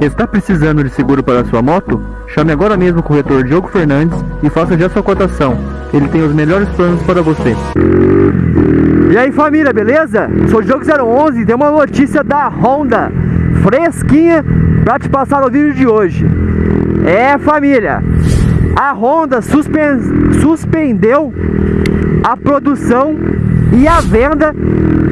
Está precisando de seguro para sua moto? Chame agora mesmo o corretor Diogo Fernandes e faça já sua cotação. Ele tem os melhores planos para você. E aí família, beleza? Sou Diogo 011 e tem uma notícia da Honda fresquinha para te passar no vídeo de hoje. É família, a Honda suspen suspendeu a produção e a venda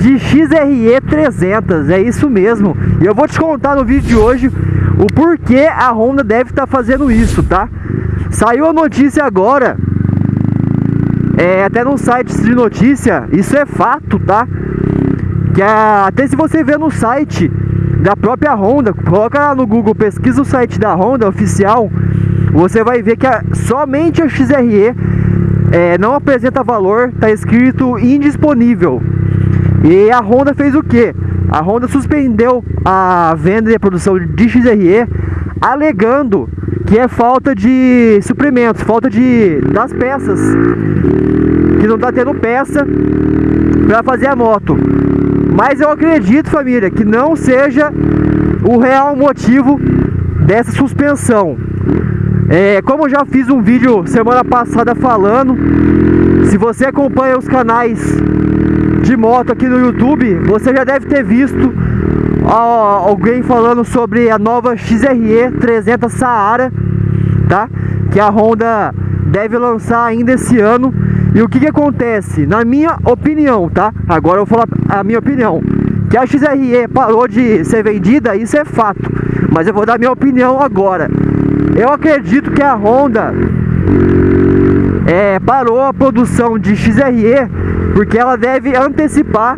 de XRE 300, é isso mesmo. E eu vou te contar no vídeo de hoje o porquê a Honda deve estar tá fazendo isso, tá? Saiu a notícia agora, é, até no site de notícia, isso é fato, tá? Que a, até se você ver no site da própria Honda, coloca lá no Google, pesquisa o site da Honda oficial, você vai ver que a, somente a XRE é, não apresenta valor, está escrito indisponível. E a Honda fez o que? A Honda suspendeu a venda e a produção de XRE, alegando que é falta de suprimentos, falta de das peças, que não está tendo peça para fazer a moto. Mas eu acredito, família, que não seja o real motivo dessa suspensão. É, como já fiz um vídeo semana passada falando, se você acompanha os canais de moto aqui no YouTube, você já deve ter visto alguém falando sobre a nova XRE 300 Saara, tá? Que a Honda deve lançar ainda esse ano. E o que que acontece? Na minha opinião, tá? Agora eu vou falar a minha opinião. Que a XRE parou de ser vendida, isso é fato. Mas eu vou dar minha opinião agora. Eu acredito que a Honda é, parou a produção de XRE porque ela deve antecipar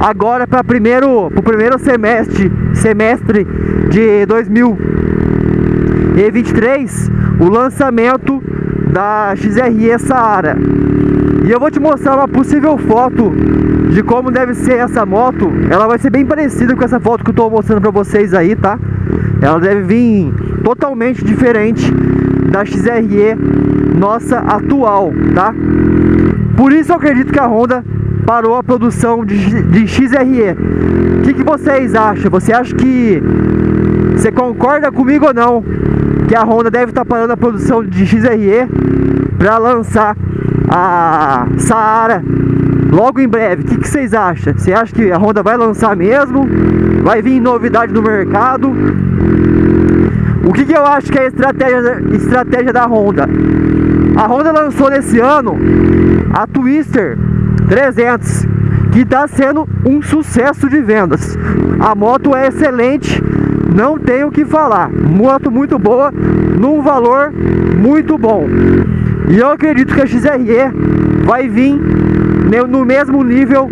agora para primeiro o primeiro semestre semestre de 2023 o lançamento da XRE Saara. E eu vou te mostrar uma possível foto de como deve ser essa moto. Ela vai ser bem parecida com essa foto que eu estou mostrando para vocês aí tá ela deve vir totalmente diferente da XRE nossa atual, tá? Por isso eu acredito que a Honda parou a produção de, de XRE. O que, que vocês acham? Você acha que... Você concorda comigo ou não? Que a Honda deve estar tá parando a produção de XRE para lançar a Saara logo em breve. O que, que, vocês acham? Você acha que a Honda vai lançar mesmo? Vai vir novidade no mercado? O que, que eu acho que é a estratégia, estratégia da Honda? A Honda lançou nesse ano a Twister 300, que está sendo um sucesso de vendas. A moto é excelente, não tenho o que falar. Moto muito boa, num valor muito bom. E eu acredito que a XRE vai vir no mesmo nível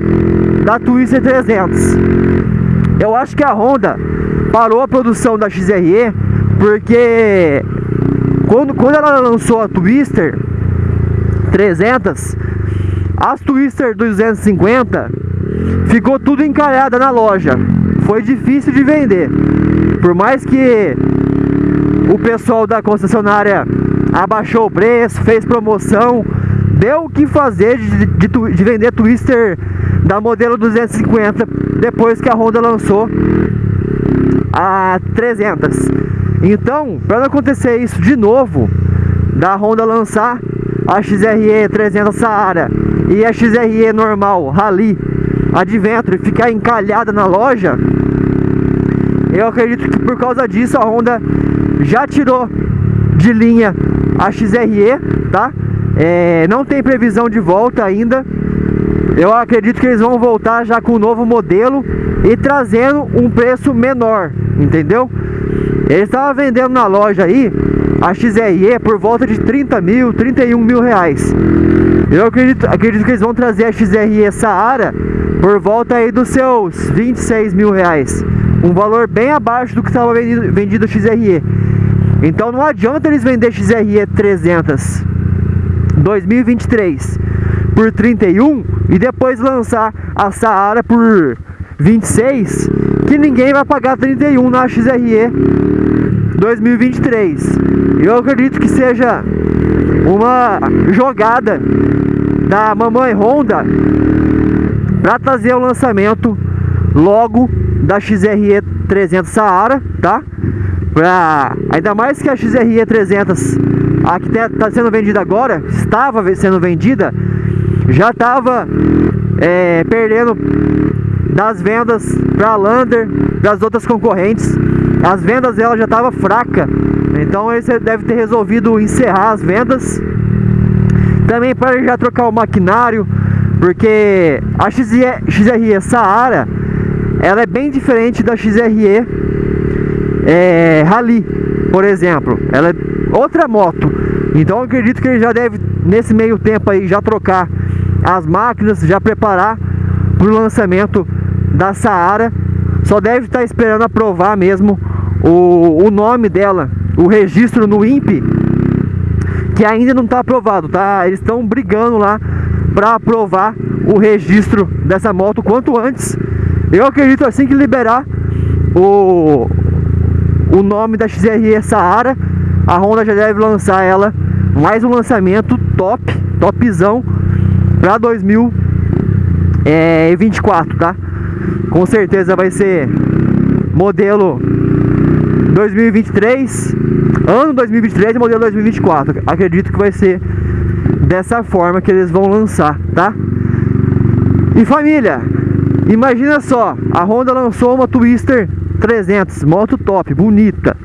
da Twister 300. Eu acho que a Honda parou a produção da XRE porque quando, quando ela lançou a Twister 300, as Twister 250 ficou tudo encalhada na loja. Foi difícil de vender. Por mais que o pessoal da concessionária abaixou o preço, fez promoção, deu o que fazer de, de, de vender Twister da modelo 250 depois que a Honda lançou a 300. Então, para não acontecer isso de novo, da Honda lançar a XRE 300 Saara e a XRE normal Rally Adventure ficar encalhada na loja, eu acredito que por causa disso a Honda já tirou de linha a XRE, tá? É, não tem previsão de volta ainda. Eu acredito que eles vão voltar já com o novo modelo e trazendo um preço menor, entendeu? Ele estava vendendo na loja aí a XRE por volta de 30 mil, 31 mil reais. Eu acredito, acredito que eles vão trazer a XRE Saara por volta aí dos seus 26 mil reais. Um valor bem abaixo do que estava vendido, vendido a XRE. Então não adianta eles vender XRE 300 2023 por 31 e depois lançar a Saara por 26 que ninguém vai pagar 31 na XRE 2023. Eu acredito que seja uma jogada da mamãe Honda para trazer o lançamento logo da XRE 300 Saara, tá? Pra... Ainda mais que a XRE 300, a que está sendo vendida agora, estava sendo vendida, já estava é, perdendo das vendas para a Lander, das outras concorrentes. As vendas dela já estava fraca, então ele deve ter resolvido encerrar as vendas. Também para já trocar o maquinário, porque a XRE, Saara ela é bem diferente da XRE é, Rally, por exemplo. Ela é outra moto. Então acredito que ele já deve, nesse meio tempo aí, já trocar as máquinas, já preparar para o lançamento da Saara. Só deve estar esperando aprovar mesmo o, o nome dela, o registro no INPE, que ainda não está aprovado, tá? Eles estão brigando lá para aprovar o registro dessa moto quanto antes. Eu acredito assim que liberar o, o nome da XRE Saara, a Honda já deve lançar ela mais um lançamento top, topzão para 2024, tá? Com certeza vai ser modelo 2023, ano 2023 e modelo 2024. Acredito que vai ser dessa forma que eles vão lançar, tá? E família, imagina só, a Honda lançou uma Twister 300, moto top, bonita.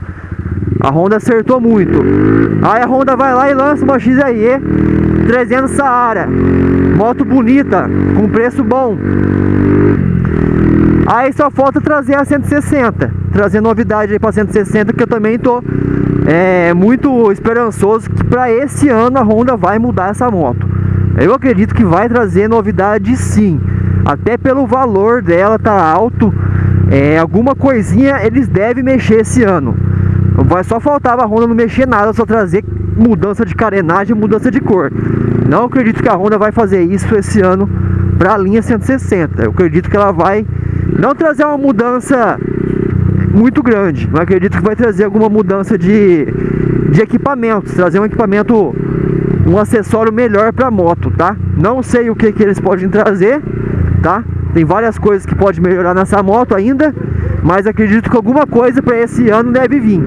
A Honda acertou muito. Aí a Honda vai lá e lança uma XRE 300 Saara. Moto bonita, com preço bom. Aí só falta trazer a 160. Trazer novidade aí para 160 que eu também tô é, muito esperançoso que para esse ano a Honda vai mudar essa moto. Eu acredito que vai trazer novidade sim. Até pelo valor dela tá alto é, alguma coisinha eles devem mexer esse ano. Vai só faltava a Honda não mexer nada, só trazer mudança de carenagem, mudança de cor. Não acredito que a Honda vai fazer isso esse ano para a linha 160. Eu acredito que ela vai não trazer uma mudança muito grande, mas acredito que vai trazer alguma mudança de, de equipamentos, trazer um equipamento, um acessório melhor para a moto, tá? Não sei o que, que eles podem trazer, tá? Tem várias coisas que pode melhorar nessa moto ainda, mas acredito que alguma coisa para esse ano deve vir.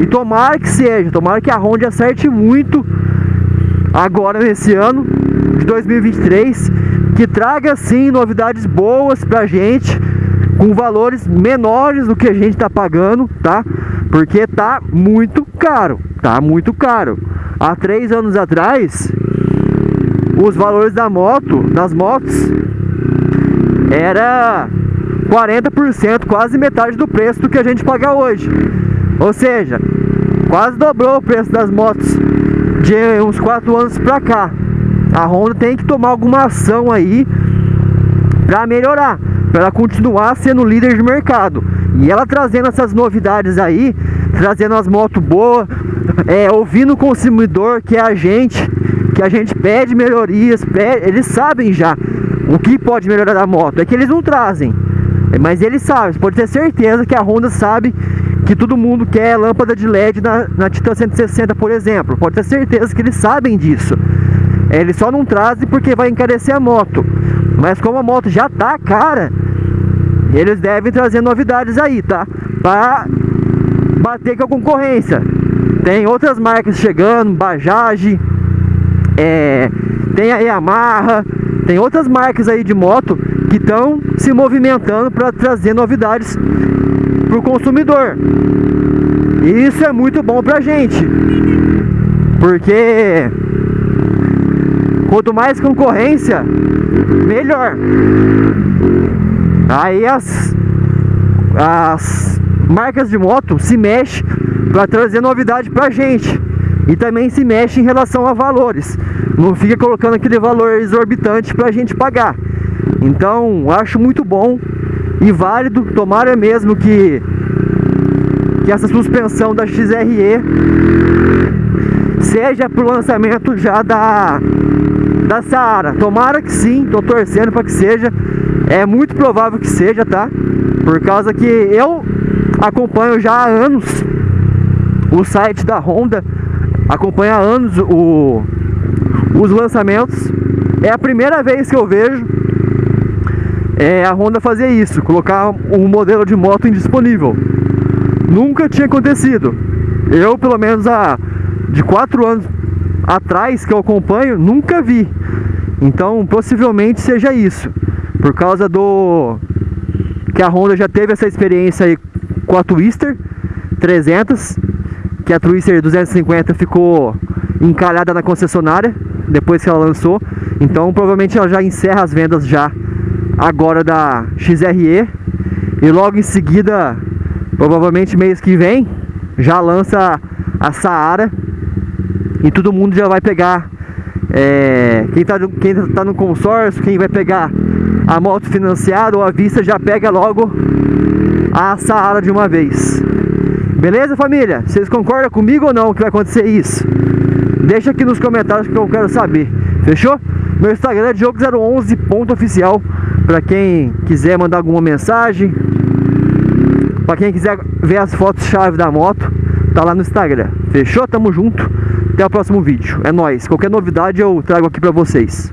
E tomara que seja, tomara que a Honda acerte muito agora nesse ano de 2023, que traga sim novidades boas pra gente, com valores menores do que a gente tá pagando, tá? Porque tá muito caro, tá muito caro. Há três anos atrás, os valores da moto, das motos, era 40%, quase metade do preço do que a gente paga hoje. Ou seja, quase dobrou o preço das motos de uns 4 anos pra cá. A Honda tem que tomar alguma ação aí para melhorar, para ela continuar sendo líder de mercado. E ela trazendo essas novidades aí, trazendo as motos boas, é, ouvindo o consumidor que é a gente, que a gente pede melhorias, pede, eles sabem já o que pode melhorar da moto? É que eles não trazem. Mas eles sabem, pode ter certeza que a Honda sabe que todo mundo quer lâmpada de LED na, na Titan 160, por exemplo. Pode ter certeza que eles sabem disso. Eles só não trazem porque vai encarecer a moto. Mas como a moto já tá cara, eles devem trazer novidades aí, tá? Para bater com a concorrência. Tem outras marcas chegando, Bajaj, é, tem a Yamaha, tem outras marcas aí de moto que estão se movimentando para trazer novidades para o consumidor. E isso é muito bom para a gente, porque quanto mais concorrência, melhor. Aí as, as marcas de moto se mexem para trazer novidade para a gente e também se mexe em relação a valores. Não fica colocando aquele valor exorbitante para a gente pagar. Então, acho muito bom e válido. Tomara mesmo que, que essa suspensão da XRE seja para o lançamento já da, da Saara. Tomara que sim, estou torcendo para que seja. É muito provável que seja, tá? Por causa que eu acompanho já há anos o site da Honda acompanha há anos o, os lançamentos. É a primeira vez que eu vejo é, a Honda fazer isso, colocar um modelo de moto indisponível. nunca tinha acontecido. Eu, pelo menos, há de quatro anos atrás que eu acompanho, nunca vi. Então, possivelmente seja isso. Por causa do que a Honda já teve essa experiência aí com a Twister 300, que a Twister 250 ficou encalhada na concessionária depois que ela lançou. Então, provavelmente ela já encerra as vendas já agora da XRE e logo em seguida, provavelmente mês que vem, já lança a Saara e todo mundo já vai pegar é, quem está quem tá no consórcio, quem vai pegar a moto financiada ou a vista já pega logo a Saara de uma vez. Beleza, família? Vocês concordam comigo ou não que vai acontecer isso? Deixa aqui nos comentários que eu quero saber. Fechou? Meu Instagram é diogo011.oficial para quem quiser mandar alguma mensagem, para quem quiser ver as fotos chave da moto, tá lá no Instagram. Fechou? Tamo junto. Até o próximo vídeo. É nóis. Qualquer novidade eu trago aqui pra vocês.